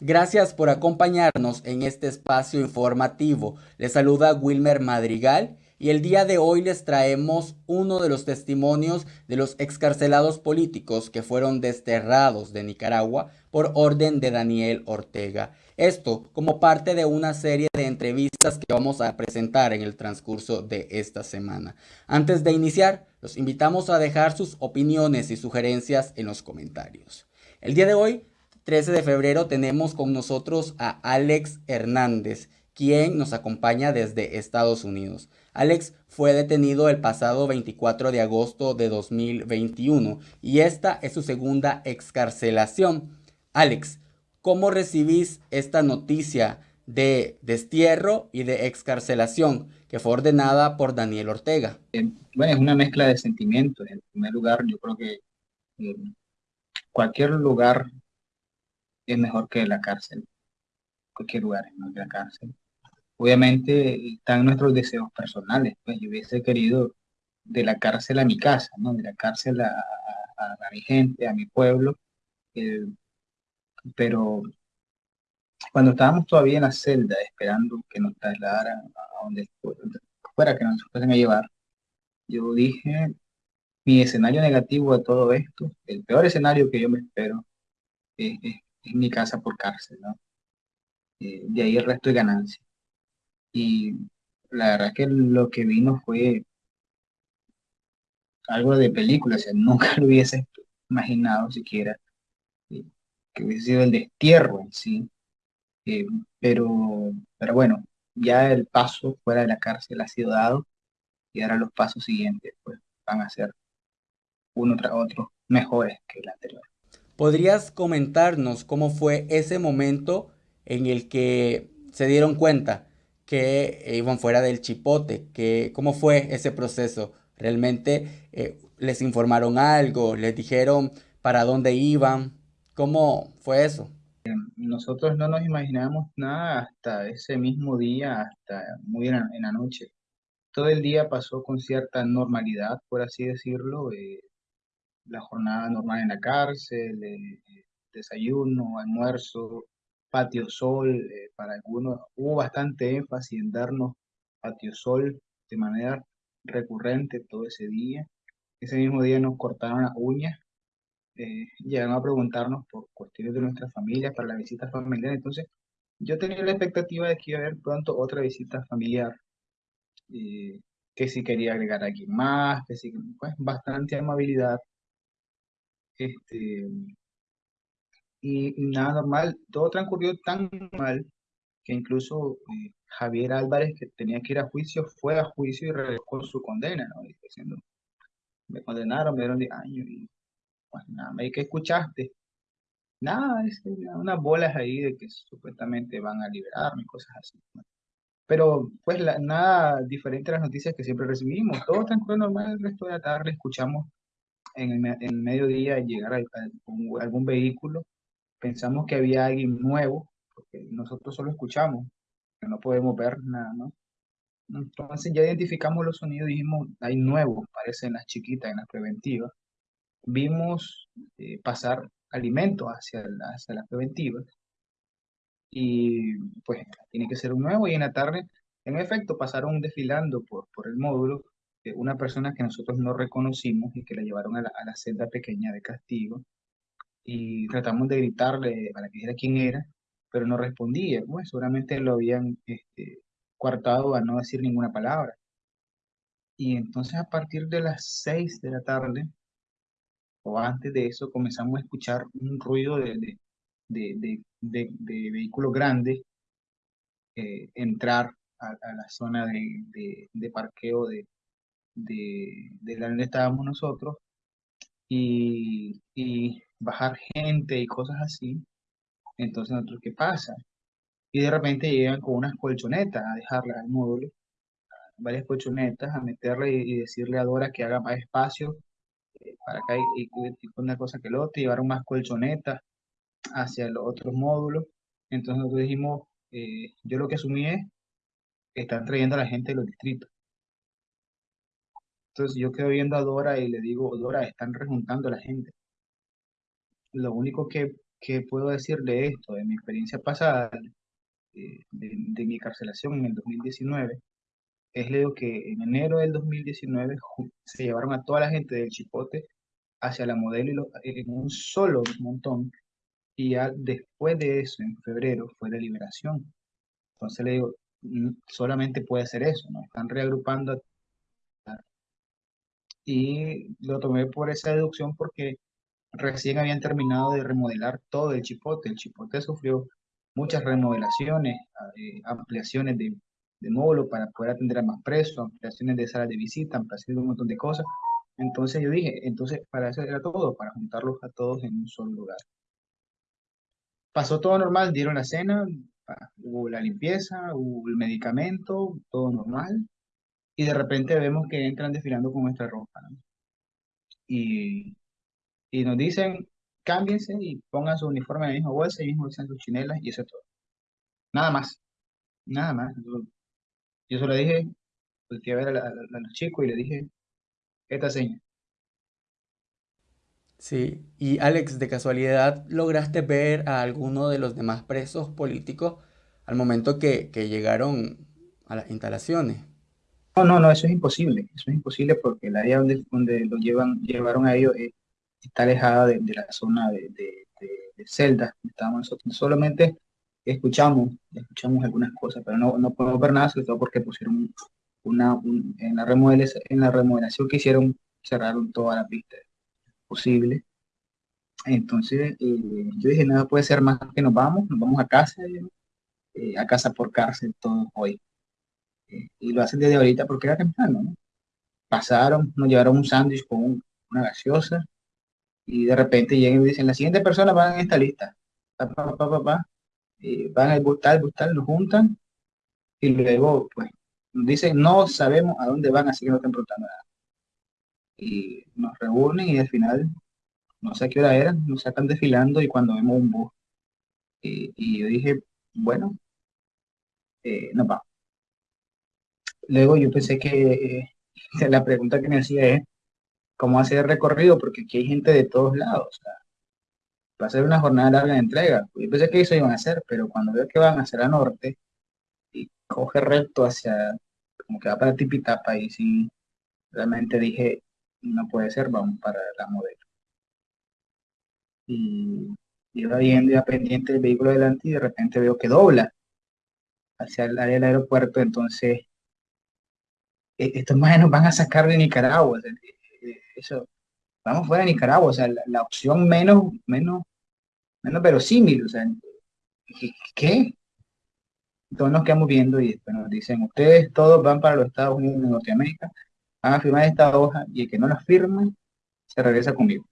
Gracias por acompañarnos en este espacio informativo. Les saluda Wilmer Madrigal y el día de hoy les traemos uno de los testimonios de los excarcelados políticos que fueron desterrados de Nicaragua por orden de Daniel Ortega. Esto como parte de una serie de entrevistas que vamos a presentar en el transcurso de esta semana. Antes de iniciar, los invitamos a dejar sus opiniones y sugerencias en los comentarios. El día de hoy 13 de febrero tenemos con nosotros a Alex Hernández, quien nos acompaña desde Estados Unidos. Alex fue detenido el pasado 24 de agosto de 2021 y esta es su segunda excarcelación. Alex, ¿cómo recibís esta noticia de destierro y de excarcelación que fue ordenada por Daniel Ortega? Eh, bueno, es una mezcla de sentimientos. En primer lugar, yo creo que eh, cualquier lugar es mejor que la cárcel. Cualquier lugar es mejor que la cárcel. Obviamente están nuestros deseos personales. Pues yo hubiese querido de la cárcel a mi casa, ¿no? De la cárcel a, mi gente, a mi pueblo. Eh, pero cuando estábamos todavía en la celda esperando que nos trasladaran a donde fuera que nos fuesen a llevar, yo dije, mi escenario negativo de todo esto, el peor escenario que yo me espero, es, en mi casa por cárcel, ¿no? Eh, de ahí el resto de ganancia. Y la verdad que lo que vino fue algo de película, o sea, nunca lo hubiese imaginado siquiera eh, que hubiese sido el destierro en sí. Eh, pero, pero bueno, ya el paso fuera de la cárcel ha sido dado y ahora los pasos siguientes pues, van a ser uno tras otro mejores que el anterior. ¿Podrías comentarnos cómo fue ese momento en el que se dieron cuenta que iban fuera del chipote? Que, ¿Cómo fue ese proceso? ¿Realmente eh, les informaron algo? ¿Les dijeron para dónde iban? ¿Cómo fue eso? Nosotros no nos imaginamos nada hasta ese mismo día, hasta muy en la, noche. Todo el día pasó con cierta normalidad, por así decirlo. Eh, la jornada normal en la cárcel, eh, desayuno, almuerzo, patio sol, eh, para algunos hubo bastante énfasis en darnos patio sol de manera recurrente todo ese día. Ese mismo día nos cortaron las uñas, eh, llegaron a preguntarnos por cuestiones de nuestra familia, para la visita familiar, entonces yo tenía la expectativa de que iba a haber pronto otra visita familiar, que si quería agregar a alguien más, que si, pues bastante amabilidad, este, y, nada normal, todo transcurrió tan mal que incluso eh, Javier Álvarez, que tenía que ir a juicio, fue a juicio y revocó su condena, ¿no? Me condenaron, me dieron 10 años y pues nada, ¿qué escuchaste? Nada, es unas bolas ahí de que supuestamente van a liberarme, cosas así. Pero pues nada diferente a las noticias que siempre recibimos. Todo transcurrió normal el resto de la tarde, escuchamos en el, mediodía llegar a, algún vehículo, pensamos que había alguien nuevo, porque nosotros solo escuchamos, que no podemos ver nada, ¿no? Entonces ya identificamos los sonidos dijimos, hay nuevos, parecen las chiquitas, en las preventivas. Vimos eh, pasar alimentos hacia, hacia las preventivas y pues tiene que ser un nuevo y en la tarde, en efecto, pasaron desfilando por, por el módulo una persona que nosotros no reconocimos y que la llevaron a la, a celda pequeña de castigo y tratamos de gritarle para que dijera quién era, pero no respondía. Pues seguramente lo habían este, coartado a no decir ninguna palabra. Y entonces a partir de las 6 de la tarde, o antes de eso, comenzamos a escuchar un ruido de, de, de, vehículos grandes eh, entrar a, a, la zona de, parqueo de, de, de donde estábamos nosotros y, bajar gente y cosas así. Entonces, nosotros, ¿qué pasa? Y de repente llegan con unas colchonetas a dejarlas al módulo, varias colchonetas, a meterle y, decirle a Dora que haga más espacio eh, para acá y, y, una cosa que el otro, llevaron más colchonetas hacia los otros módulos. Entonces nosotros dijimos, eh, yo lo que asumí es que están trayendo a la gente de los distritos. Entonces yo quedo viendo a Dora y le digo, Dora, están rejuntando a la gente. Lo único que ¿qué puedo decir de esto? De mi experiencia pasada, de, de mi carcelación en el 2019, es lo que en enero del 2019 se llevaron a toda la gente del Chipote hacia la modelo y lo- en un solo montón, y ya después de eso, en febrero, fue la liberación. Entonces le digo, "Mm, solamente puede ser eso, ¿no? Están reagrupando y lo tomé por esa deducción porque recién habían terminado de remodelar todo el Chipote. El Chipote sufrió muchas remodelaciones, eh, ampliaciones de, de módulos para poder atender a más presos, ampliaciones de salas de visita, ampliaciones de un montón de cosas. Entonces yo dije, entonces para eso era todo, para juntarlos a todos en un solo lugar. Pasó todo normal, dieron la cena, hubo la limpieza, hubo el medicamento, todo normal, y de repente vemos que entran desfilando con nuestra ropa. Y, y nos dicen, cámbiense y pongan su uniforme en la misma bolsa y mismo bolsa sus chinelas, y eso es todo. Nada más, nada más. Yo, solo dije, volteé a ver a los chicos y le dije, esta seña. Sí, y Alex, de casualidad, ¿lograste ver a alguno de los demás presos políticos al momento que, que llegaron a las instalaciones? No, no, no, eso es imposible, eso es imposible porque el área donde, donde lo llevan, llevaron a ellos está alejada de, la zona de, de, de. Solamente escuchamos, escuchamos algunas cosas, pero no, no podemos ver nada, sobre todo porque pusieron una, un- en la remodelación, en la remodelación que hicieron, cerraron toda la pista posible. Entonces, eh, yo dije, nada puede ser más que nos vamos, nos vamos a casa, eh, a casa por cárcel todos hoy. Y lo hacen desde ahorita porque era temprano, ¿no? Pasaron, nos llevaron un sándwich con un- una gaseosa y de repente llegan y dicen, la siguiente persona va en esta lista. Pa, pa, pa, pa. Eh, van al bus tal, bus tal, nos juntan y luego, pues, nos dicen, no sabemos a dónde van, así que no estén preguntando nada. Y nos reúnen y al final, no sé a qué hora era, nos sacan desfilando y cuando vemos un bus. Y, y yo dije, bueno, eh, nos vamos. Luego yo pensé que eh, la pregunta que me hacía es, ¿cómo hacer el recorrido? Porque aquí hay gente de todos lados. Va a ser una jornada larga de entrega. Yo pensé que eso iban a hacer, pero cuando veo que van hacia el norte y coge recto hacia, como que va para Tipitapa, y sí, realmente dije, no puede ser, vamos para la modelo. Y iba viendo, iba pendiente del vehículo delante y de repente veo que dobla hacia el área del aeropuerto, entonces estos más nos van a sacar de Nicaragua. eh, eh, eso, vamos fuera de Nicaragua, o sea, la, opción menos, menos, menos verosímil, o sea, ¿qué? Entonces nos quedamos viendo y después nos dicen, ustedes todos van para los Estados Unidos de Norteamérica, van a firmar esta hoja y el que no la firme se regresa conmigo.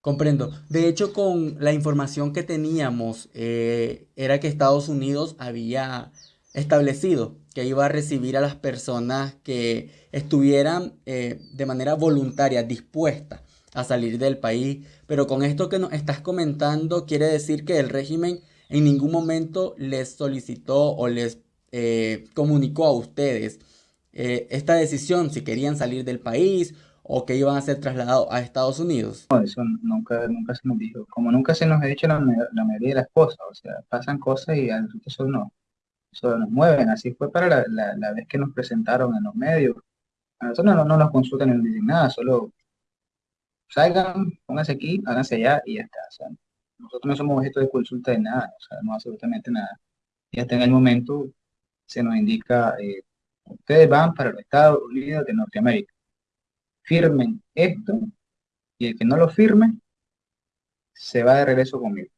Comprendo. De hecho, con la información que teníamos, eh, era que Estados Unidos había establecido que iba a recibir a las personas que estuvieran eh, de manera voluntaria dispuestas a salir del país. Pero con esto que nos estás comentando, quiere decir que el régimen en ningún momento les solicitó o les eh, comunicó a ustedes eh, esta decisión, si querían salir del país o que iban a ser trasladados a Estados Unidos. No, eso nunca, nunca se nos dijo. Como nunca se nos ha dicho la, ma- la mayoría de las cosas, o sea, pasan cosas y a nosotros no, eso nos mueven. Así fue para la, la, vez que nos presentaron en los medios. A nosotros no, no nos consultan ni nos dicen nada, solo salgan, pónganse aquí, háganse allá y ya está. Nosotros no somos objeto de consulta de nada, o sea, no absolutamente nada. Y hasta en el momento se nos indica, eh, ustedes van para los Estados Unidos de Norteamérica. Firmen esto y el que no lo firme se va de regreso conmigo.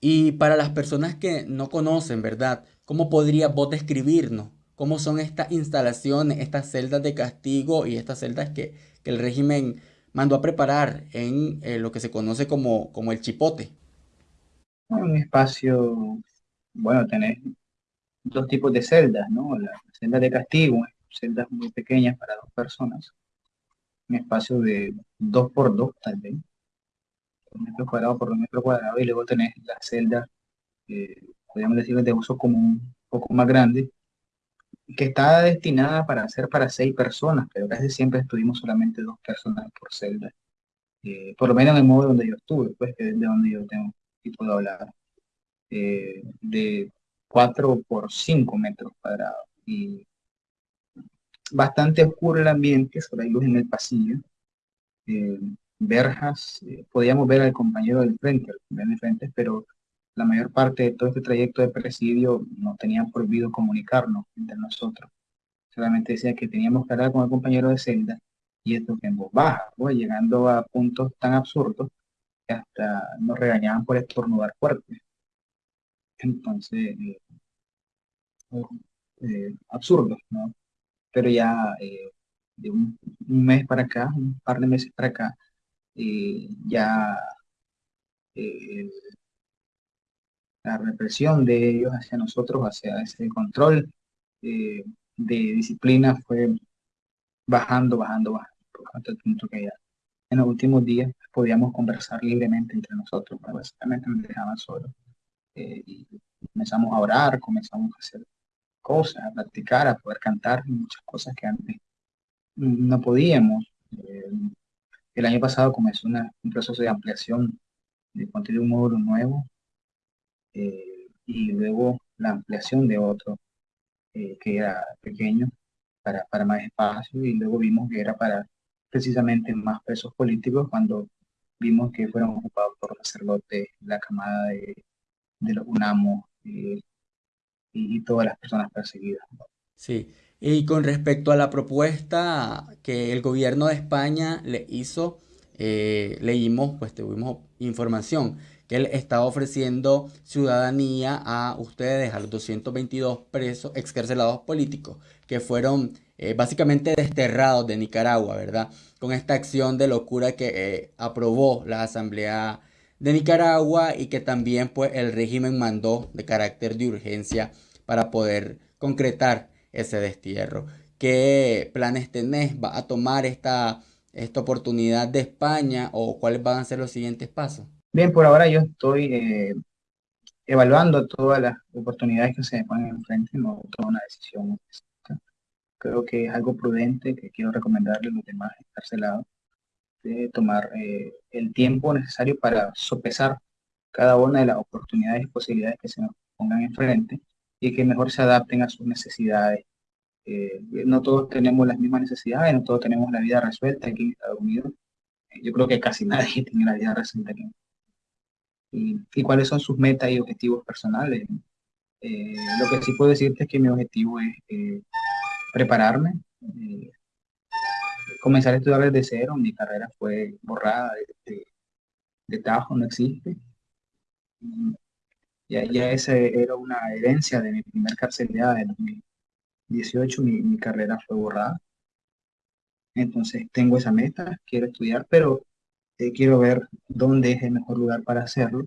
Y para las personas que no conocen, ¿verdad? ¿Cómo podrías vos describirnos cómo son estas instalaciones, estas celdas de castigo y estas celdas que, que el régimen mandó a preparar en eh, lo que se conoce como, como el chipote? Un espacio, bueno, tenés dos tipos de celdas, ¿no? Las celdas de castigo, celdas muy pequeñas para dos personas, un espacio de dos por dos, tal vez, dos metros cuadrados por dos metros cuadrados, y luego tenés las celdas, eh, podríamos decir, de uso común, un poco más grande, que está destinada para ser para seis personas, pero casi siempre estuvimos solamente dos personas por celda, eh, por lo menos en el modo donde yo estuve, pues, que es de donde yo tengo si puedo hablar, eh, de 4 por 5 metros cuadrados. Y bastante oscuro el ambiente, solo hay luz en el pasillo. Eh, verjas, eh, podíamos ver al compañero del frente, del frente, pero la mayor parte de todo este trayecto de presidio no tenían prohibido comunicarnos entre nosotros. Solamente decía que teníamos que hablar con el compañero de celda y esto que en voz baja, pues, llegando a puntos tan absurdos que hasta nos regañaban por estornudar fuerte. Entonces, eh, eh, absurdo, ¿no? Pero ya eh, de un, mes para acá, un par de meses para acá, ya la represión de ellos hacia nosotros, hacia ese control de disciplina fue bajando, bajando, bajando, hasta el punto que ya en los últimos días podíamos conversar libremente entre nosotros, básicamente nos dejaban solos. Eh, y comenzamos a orar, comenzamos a hacer cosas, a practicar, a poder cantar, muchas cosas que antes no podíamos. Eh, el año pasado comenzó un proceso de ampliación de contenido un módulo nuevo eh, y luego la ampliación de otro que era pequeño para, para más espacio y luego vimos que era para precisamente más presos políticos cuando vimos que fueron ocupados por sacerdotes, la camada de, de los UNAMO eh, y, todas las personas perseguidas. Sí, y con respecto a la propuesta que el gobierno de España le hizo, eh, leímos, pues tuvimos información que él estaba ofreciendo ciudadanía a ustedes, a los 222 presos, excarcelados políticos, que fueron eh, básicamente desterrados de Nicaragua, ¿verdad? Con esta acción de locura que eh, aprobó la Asamblea de Nicaragua y que también pues el régimen mandó de carácter de urgencia para poder concretar ese destierro. ¿Qué planes tenés? ¿Va a tomar esta, esta oportunidad de España o cuáles van a ser los siguientes pasos? Bien, por ahora yo estoy eh, evaluando todas las oportunidades que se me ponen enfrente, no tomo una decisión creo que es algo prudente que quiero recomendarle a los demás encarcelados, de tomar eh, el tiempo necesario para sopesar cada una de las oportunidades y posibilidades que se nos pongan enfrente y que mejor se adapten a sus necesidades. Eh, no todos tenemos las mismas necesidades, no todos tenemos la vida resuelta aquí en Estados Unidos. Yo creo que casi nadie tiene la vida resuelta aquí. Y, cuáles son sus metas y objetivos personales. Eh, lo que sí puedo decirte es que mi objetivo es prepararme, eh, comenzar a estudiar desde cero, mi carrera fue borrada de, de, Tajo, no existe. Ya, ya esa era una herencia de mi primer carcelera de 2018, mi, mi carrera fue borrada. Entonces tengo esa meta, quiero estudiar, pero eh, quiero ver dónde es el mejor lugar para hacerlo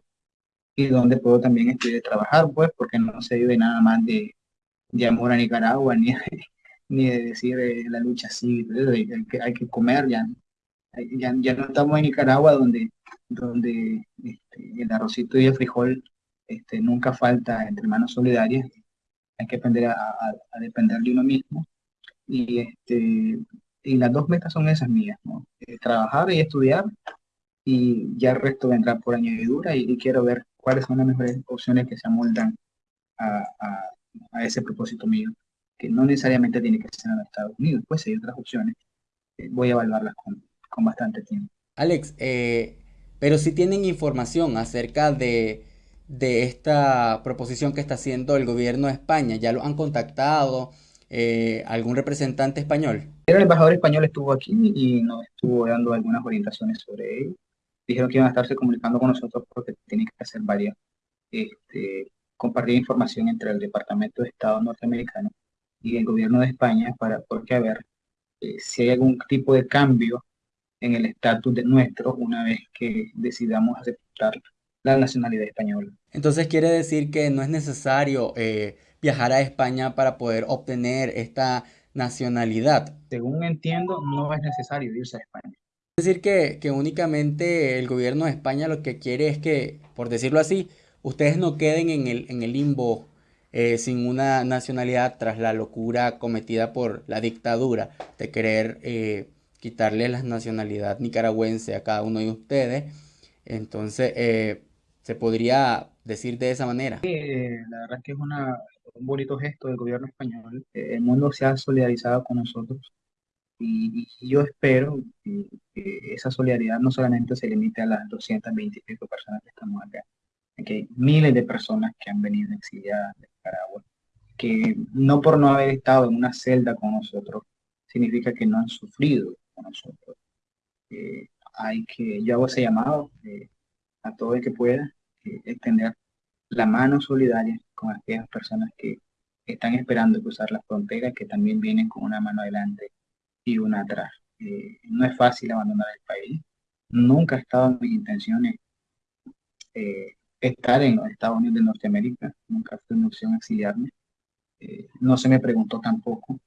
y dónde puedo también estudiar y trabajar, pues, porque no se vive nada más de, de amor a Nicaragua, ni, ni de decir eh, la lucha cívica, hay, que, comer, ya, ya, ya, no estamos en Nicaragua donde, donde este, el arrocito y el frijol este, nunca falta entre manos solidarias, hay que aprender a, a, depender de uno mismo. Y, este, y las dos metas son esas mías, ¿no? Eh, trabajar y estudiar, y ya el resto vendrá por añadidura, y, y quiero ver cuáles son las mejores opciones que se amoldan a, a ese propósito mío que no necesariamente tiene que ser en Estados Unidos, pues hay otras opciones. Eh, voy a evaluarlas con, con bastante tiempo. Alex, eh, pero si tienen información acerca de, de, esta proposición que está haciendo el gobierno de España, ¿ya lo han contactado? Eh, ¿Algún representante español? El embajador español estuvo aquí y nos estuvo dando algunas orientaciones sobre ello. Dijeron que iban a estarse comunicando con nosotros porque tienen que hacer varias, este, compartir información entre el Departamento de Estado norteamericano y el gobierno de España para porque a ver eh, si hay algún tipo de cambio en el estatus de nuestro una vez que decidamos aceptar la nacionalidad española. Entonces quiere decir que no es necesario eh, viajar a España para poder obtener esta nacionalidad. Según entiendo, no es necesario irse a España. Es decir, que, que únicamente el gobierno de España lo que quiere es que, por decirlo así, ustedes no queden en el, en el limbo eh, sin una nacionalidad tras la locura cometida por la dictadura de querer eh, quitarle la nacionalidad nicaragüense a cada uno de ustedes. Entonces, eh, Se podría decir de esa manera. Eh, la verdad que es una, un bonito gesto del gobierno español. Eh, el mundo se ha solidarizado con nosotros y, yo espero que, esa solidaridad no solamente se limite a las 220 y pico personas que estamos acá, que miles de personas que han venido exiliadas de Nicaragua, que no por no haber estado en una celda con nosotros, significa que no han sufrido con nosotros. Eh, hay que, yo hago ese llamado eh, a todo el que pueda eh, extender la mano solidaria con aquellas personas que están esperando cruzar la frontera, que también vienen con una mano adelante y una atrás. Eh, no es fácil abandonar el país. Nunca ha estado en mis intenciones eh, estar en los Estados Unidos de Norteamérica. Nunca fue una opción exiliarme. Eh, no se me preguntó tampoco.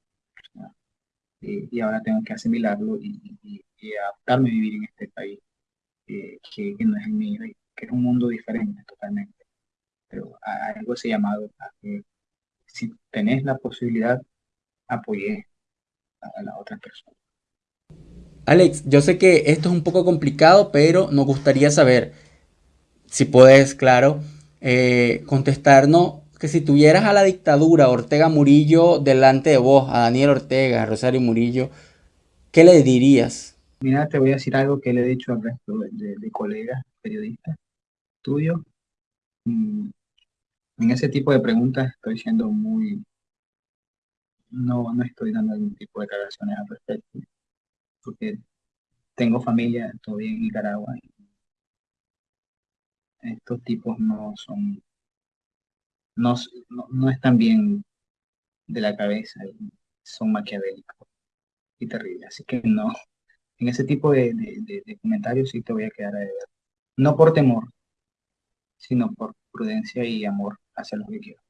y ahora tengo que asimilarlo y, adaptarme a vivir en este país que, no es el mío que es un mundo diferente totalmente. Pero algo ese llamado a que si tenés la posibilidad, apoyé a la otra persona. Alex, yo sé que esto es un poco complicado, pero nos gustaría saber, si puedes, claro, eh, contestarnos que si tuvieras a la dictadura Ortega Murillo delante de vos, a Daniel Ortega, a Rosario Murillo, ¿qué le dirías? Mira, te voy a decir algo que le he dicho al resto de, colegas periodistas tuyos. Mm, en ese tipo de preguntas estoy siendo muy, no, no estoy dando algún tipo de declaraciones al respecto, porque tengo familia todavía en Nicaragua y estos tipos no son, no, no, están bien de la cabeza, son maquiavélicos y terribles, así que no, en ese tipo de, de comentarios sí te voy a quedar a. No por temor, sino por prudencia y amor hacia los que quiero.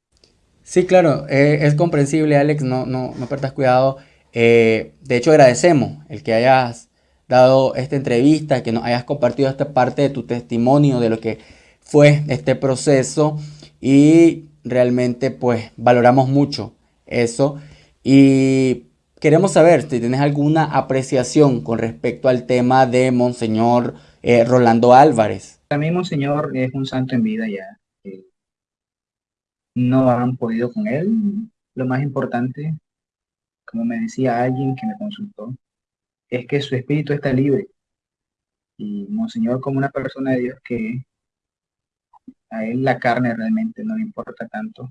Sí, claro, eh, es comprensible, Alex, no, no, no perdas cuidado. Eh, de hecho, agradecemos el que hayas dado esta entrevista, que nos hayas compartido esta parte de tu testimonio, de lo que fue este proceso y realmente pues valoramos mucho eso y queremos saber si tienes alguna apreciación con respecto al tema de Monseñor eh, Rolando Álvarez. Para mí Monseñor es un santo en vida ya no han podido con él. Lo más importante, como me decía alguien que me consultó, es que su espíritu está libre. Y Monseñor, como una persona de Dios que a él la carne realmente no le importa tanto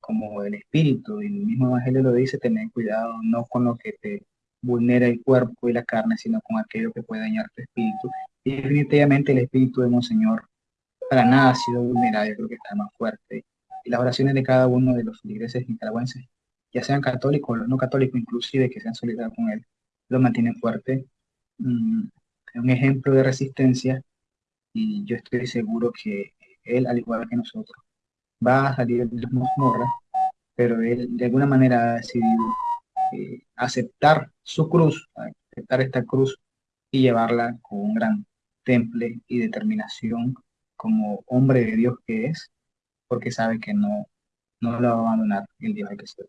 como el espíritu. Y el mismo Evangelio lo dice, tener cuidado no con lo que te vulnera el cuerpo y la carne, sino con aquello que puede dañar tu espíritu. Y definitivamente el espíritu de Monseñor para nada ha sido vulnerado, yo creo que está más fuerte las oraciones de cada uno de los feligreses nicaragüenses, ya sean católicos o no católicos, inclusive que sean solidarios con él, lo mantienen fuerte. Mm, es un ejemplo de resistencia y yo estoy seguro que él, al igual que nosotros, va a salir de las mazmorras, pero él de alguna manera ha decidido eh, aceptar su cruz, aceptar esta cruz y llevarla con un gran temple y determinación como hombre de Dios que es, porque sabe que no, no lo va a abandonar el día que se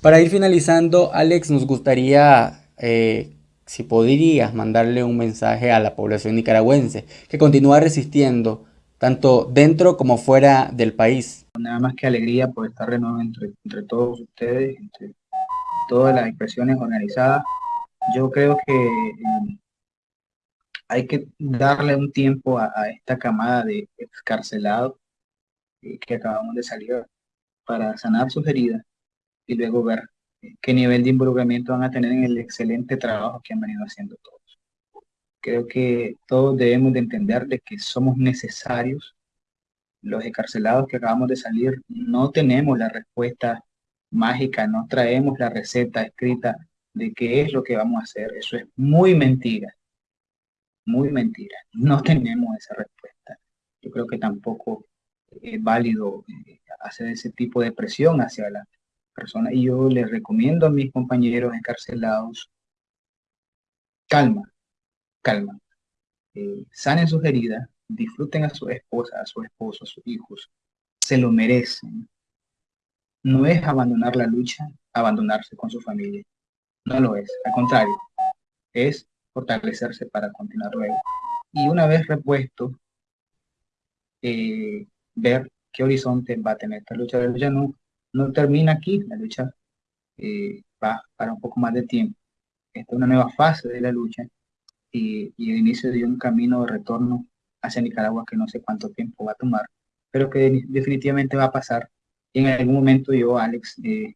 Para ir finalizando, Alex, nos gustaría, eh, si podrías, mandarle un mensaje a la población nicaragüense que continúa resistiendo, tanto dentro como fuera del país. Nada más que alegría por estar de entre, entre todos ustedes, entre todas las expresiones organizadas. Yo creo que eh, hay que darle un tiempo a, a esta camada de excarcelados eh, que acabamos de salir para sanar sus heridas y luego ver eh, qué nivel de involucramiento van a tener en el excelente trabajo que han venido haciendo todos. Creo que todos debemos de entender de que somos necesarios. Los encarcelados que acabamos de salir no tenemos la respuesta mágica, no traemos la receta escrita de qué es lo que vamos a hacer. Eso es muy mentira, muy mentira. No tenemos esa respuesta. Yo creo que tampoco es válido eh, hacer ese tipo de presión hacia la persona. Y yo les recomiendo a mis compañeros encarcelados, calma, calma. Eh, sanen sus heridas, disfruten a su esposa, a su esposo, a sus hijos. Se lo merecen. No es abandonar la lucha, abandonarse con su familia. No lo es. Al contrario, es fortalecerse para continuar luego. Y una vez repuesto eh, ver qué horizonte va a tener esta lucha. La lucha no, no termina aquí, la lucha eh, va para un poco más de tiempo. Esta es una nueva fase de la lucha y, y, el inicio de un camino de retorno hacia Nicaragua que no sé cuánto tiempo va a tomar, pero que definitivamente va a pasar. Y en algún momento yo, Alex, eh,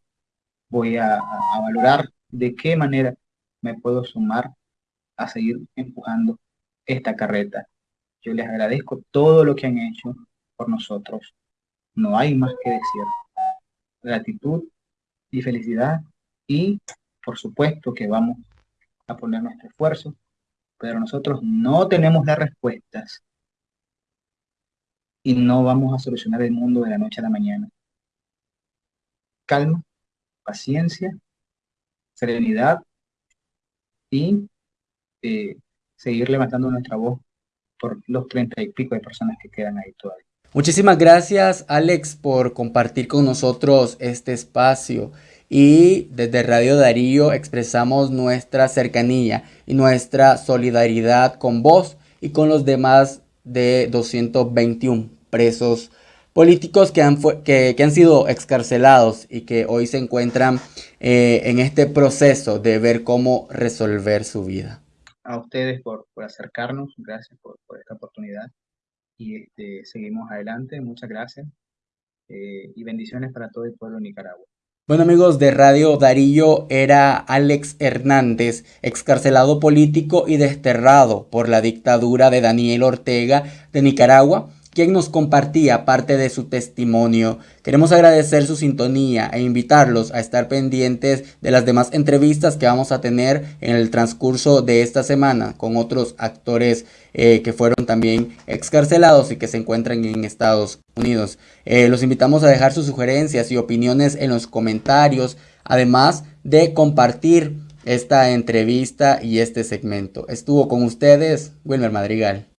voy a, a valorar de qué manera me puedo sumar a seguir empujando esta carreta. Yo les agradezco todo lo que han hecho por nosotros. No hay más que decir. Gratitud y felicidad y por supuesto que vamos a poner nuestro esfuerzo, pero nosotros no tenemos las respuestas y no vamos a solucionar el mundo de la noche a la mañana. Calma, paciencia, serenidad y eh, seguir levantando nuestra voz por los treinta y pico de personas que quedan ahí todavía. Muchísimas gracias Alex por compartir con nosotros este espacio. Y desde Radio Darío expresamos nuestra cercanía y nuestra solidaridad con vos y con los demás de 221 presos políticos que han, que, han sido excarcelados y que hoy se encuentran eh, en este proceso de ver cómo resolver su vida. A ustedes por, acercarnos, gracias por, esta oportunidad y este, seguimos adelante, muchas gracias eh, y bendiciones para todo el pueblo de Nicaragua. Bueno amigos de Radio Darío era Alex Hernández, excarcelado político y desterrado por la dictadura de Daniel Ortega de Nicaragua quien nos compartía parte de su testimonio. Queremos agradecer su sintonía e invitarlos a estar pendientes de las demás entrevistas que vamos a tener en el transcurso de esta semana con otros actores eh, que fueron también excarcelados y que se encuentran en Estados Unidos. Eh, los invitamos a dejar sus sugerencias y opiniones en los comentarios, además de compartir esta entrevista y este segmento. Estuvo con ustedes Wilmer Madrigal.